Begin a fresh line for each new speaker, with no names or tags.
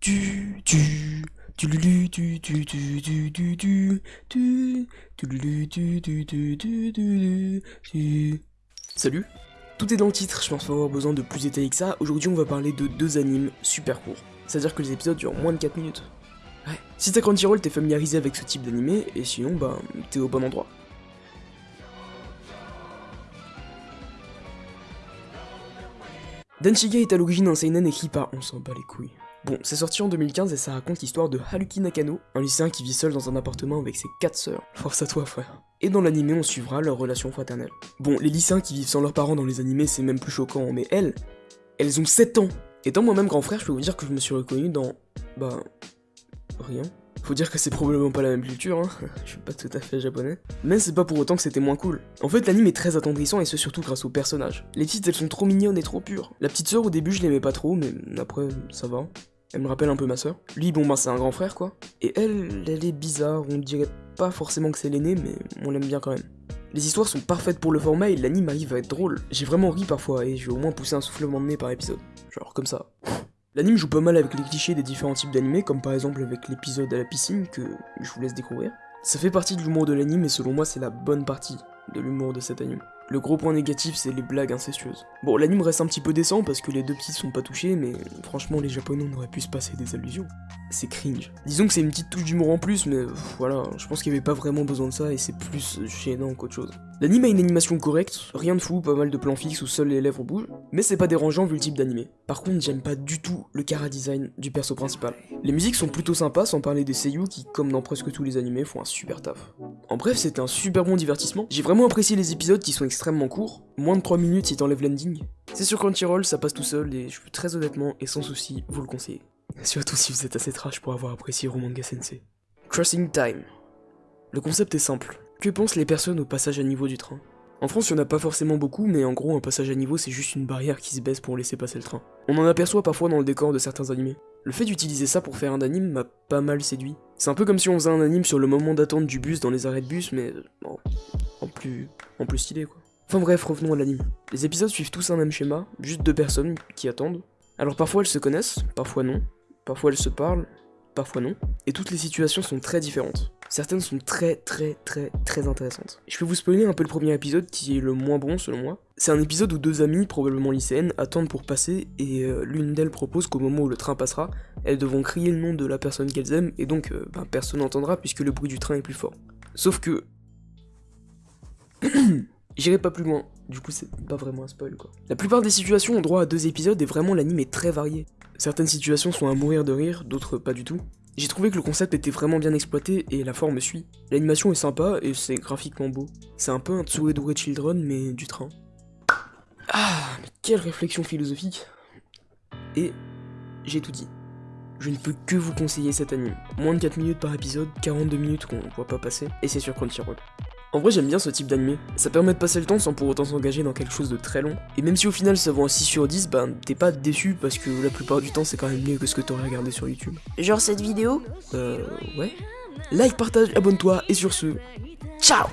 tu tu tu tu tu tu tu tu tu tu tu tu tu tu tu tu tu Salut Tout est dans le titre, je pense pas avoir besoin de plus détails que ça. Aujourd'hui on va parler de deux animes super courts. C'est-à-dire que les épisodes durent moins de 4 minutes. Ouais. Si t'as Crunchyroll, t'es familiarisé avec ce type d'animé, et sinon, bah, t'es au bon endroit. Denshiga est à l'origine un seinen écrit par On s'en bat les couilles. Bon, c'est sorti en 2015 et ça raconte l'histoire de Haruki Nakano, un lycéen qui vit seul dans un appartement avec ses quatre sœurs. Force à toi, frère. Et dans l'animé, on suivra leur relation fraternelle. Bon, les lycéens qui vivent sans leurs parents dans les animés, c'est même plus choquant, mais elles, elles ont 7 ans Étant moi-même grand frère, je peux vous dire que je me suis reconnu dans... Bah... Rien. Faut dire que c'est probablement pas la même culture, hein. je suis pas tout à fait japonais. Mais c'est pas pour autant que c'était moins cool. En fait, l'anime est très attendrissant et ce surtout grâce aux personnages. Les petites, elles sont trop mignonnes et trop pures. La petite sœur, au début, je l'aimais pas trop, mais après, ça va. Elle me rappelle un peu ma sœur. Lui, bon, bah, c'est un grand frère, quoi. Et elle, elle est bizarre, on dirait pas forcément que c'est l'aîné, mais on l'aime bien quand même. Les histoires sont parfaites pour le format et l'anime arrive à être drôle. J'ai vraiment ri parfois et je vais au moins pousser un soufflement de nez par épisode. Genre comme ça. L'anime joue pas mal avec les clichés des différents types d'animés, comme par exemple avec l'épisode à la piscine que je vous laisse découvrir. Ça fait partie de l'humour de l'anime et selon moi c'est la bonne partie de l'humour de cet anime. Le gros point négatif, c'est les blagues incestueuses. Bon, l'anime reste un petit peu décent parce que les deux petits sont pas touchés, mais franchement, les japonais on aurait pu se passer des allusions. C'est cringe. Disons que c'est une petite touche d'humour en plus, mais voilà, je pense qu'il y avait pas vraiment besoin de ça et c'est plus gênant qu'autre chose. L'anime a une animation correcte, rien de fou, pas mal de plans fixes où seuls les lèvres bougent, mais c'est pas dérangeant vu le type d'animé. Par contre, j'aime pas du tout le cara design du perso principal. Les musiques sont plutôt sympas, sans parler des seiyuu qui, comme dans presque tous les animés, font un super taf. En bref, c'était un super bon divertissement. J'ai vraiment apprécié les épisodes qui sont extrêmement courts, moins de 3 minutes si t'enlèves l'ending. C'est sur Crunchyroll, ça passe tout seul et je peux très honnêtement et sans souci vous le conseiller. Surtout si vous êtes assez trash pour avoir apprécié Romanga Sensei. Crossing Time. Le concept est simple. Que pensent les personnes au passage à niveau du train? En France, il n'y en a pas forcément beaucoup, mais en gros, un passage à niveau, c'est juste une barrière qui se baisse pour laisser passer le train. On en aperçoit parfois dans le décor de certains animés. Le fait d'utiliser ça pour faire un anime m'a pas mal séduit. C'est un peu comme si on faisait un anime sur le moment d'attente du bus dans les arrêts de bus, mais bon, en plus, en plus stylé quoi. Enfin bref, revenons à l'anime. Les épisodes suivent tous un même schéma, juste deux personnes qui attendent. Alors parfois elles se connaissent, parfois non, parfois elles se parlent, parfois non, et toutes les situations sont très différentes. Certaines sont très très très très intéressantes. Je peux vous spoiler un peu le premier épisode qui est le moins bon selon moi. C'est un épisode où deux amies, probablement lycéennes, attendent pour passer et euh, l'une d'elles propose qu'au moment où le train passera, elles devront crier le nom de la personne qu'elles aiment et donc euh, ben, personne n'entendra puisque le bruit du train est plus fort. Sauf que... J'irai pas plus loin, du coup c'est pas vraiment un spoil quoi. La plupart des situations ont droit à deux épisodes et vraiment l'anime est très varié. Certaines situations sont à mourir de rire, d'autres pas du tout. J'ai trouvé que le concept était vraiment bien exploité et la forme suit. L'animation est sympa et c'est graphiquement beau. C'est un peu un Tsuedore Children mais du train. Ah, mais quelle réflexion philosophique Et j'ai tout dit. Je ne peux que vous conseiller cet anime. Moins de 4 minutes par épisode, 42 minutes qu'on voit pas passer, et c'est sur Crunchyroll. En vrai j'aime bien ce type d'animé, ça permet de passer le temps sans pour autant s'engager dans quelque chose de très long, et même si au final ça vaut un 6 sur 10, ben t'es pas déçu parce que la plupart du temps c'est quand même mieux que ce que t'aurais regardé sur YouTube.
Genre cette vidéo
Euh, ouais. Like, partage, abonne-toi, et sur ce, ciao